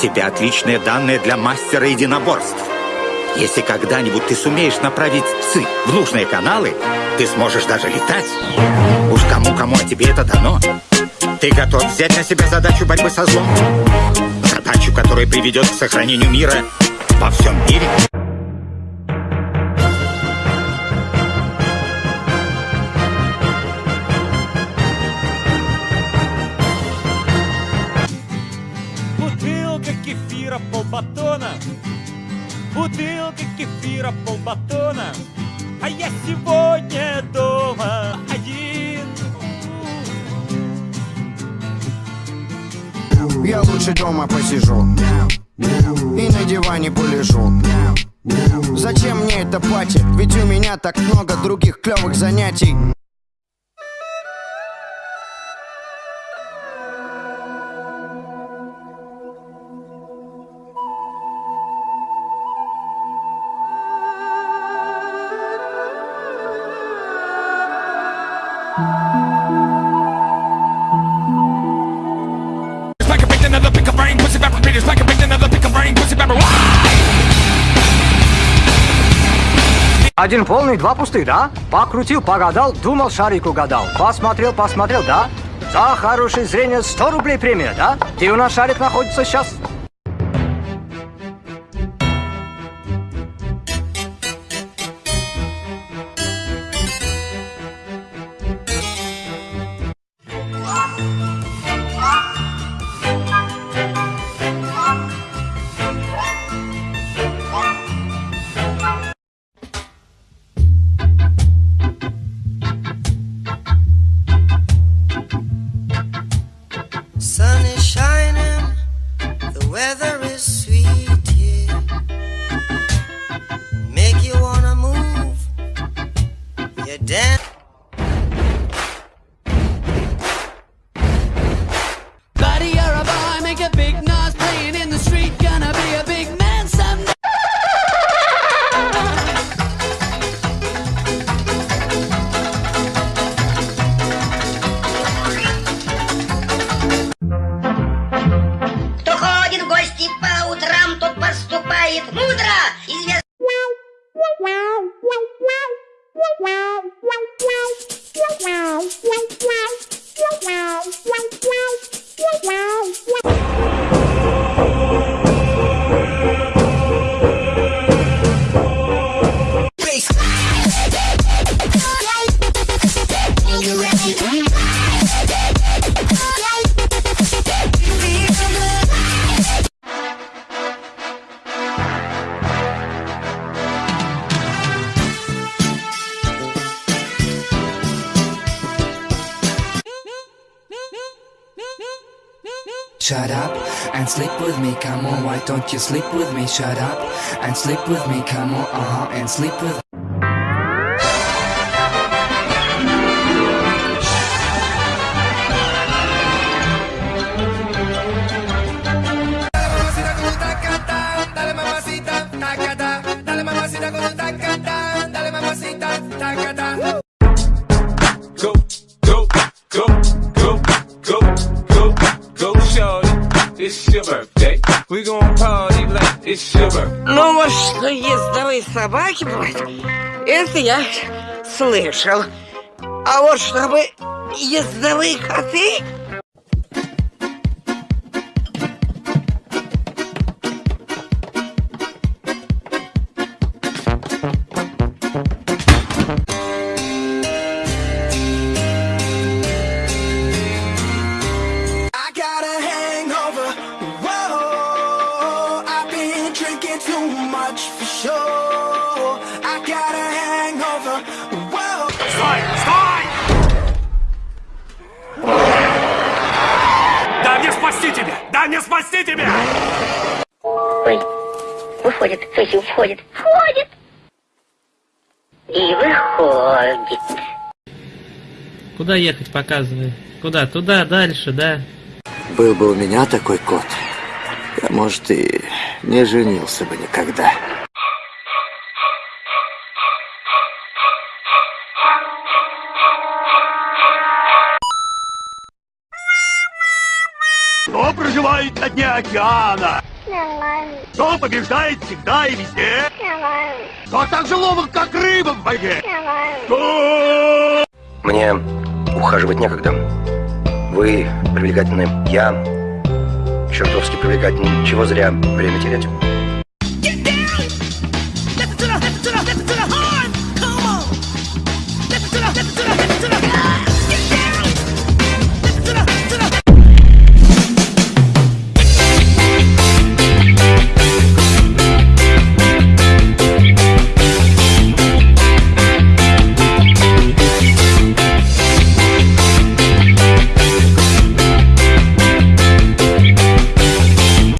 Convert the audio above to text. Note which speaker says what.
Speaker 1: тебя отличные данные для мастера единоборств. Если когда-нибудь ты сумеешь направить ЦИ в нужные каналы, ты сможешь даже летать. Уж кому-кому, а тебе это дано. Ты готов взять на себя задачу борьбы со злом? Задачу, которая приведет к сохранению мира во всем мире?
Speaker 2: Бутылка кефира полбатона А я сегодня дома один.
Speaker 3: Я лучше дома посижу. И на диване полежу. Зачем мне это пати? Ведь у меня так много других клевых занятий
Speaker 4: Один полный, два пустых, да? Покрутил, погадал, думал, шарик угадал. Посмотрел, посмотрел, да? За хорошее зрение 100 рублей премия, да? Где у нас шарик находится сейчас?
Speaker 5: Shut up and sleep with me, come on, why don't you sleep with me? Shut up and sleep with me, come on, uh-huh, and sleep with
Speaker 6: Dale
Speaker 7: Ну, вот что ездовые собаки бывают, это я слышал. А вот чтобы ездовые коты...
Speaker 2: Стой! Стой! Да мне спасти тебя! Да мне спасти тебя!
Speaker 7: Ой, выходит, есть входит. Входит! И выходит.
Speaker 8: Куда ехать, показывай. Куда? Туда, дальше, да?
Speaker 9: Был бы у меня такой кот, я, может, и не женился бы никогда.
Speaker 2: Кто проживает на дне океана? Кто побеждает всегда и везде? Кто так же ловок, как рыба в воде? Кто?
Speaker 10: Мне ухаживать некогда. Вы привлекательны, я чертовски привлекательный. Чего зря время терять?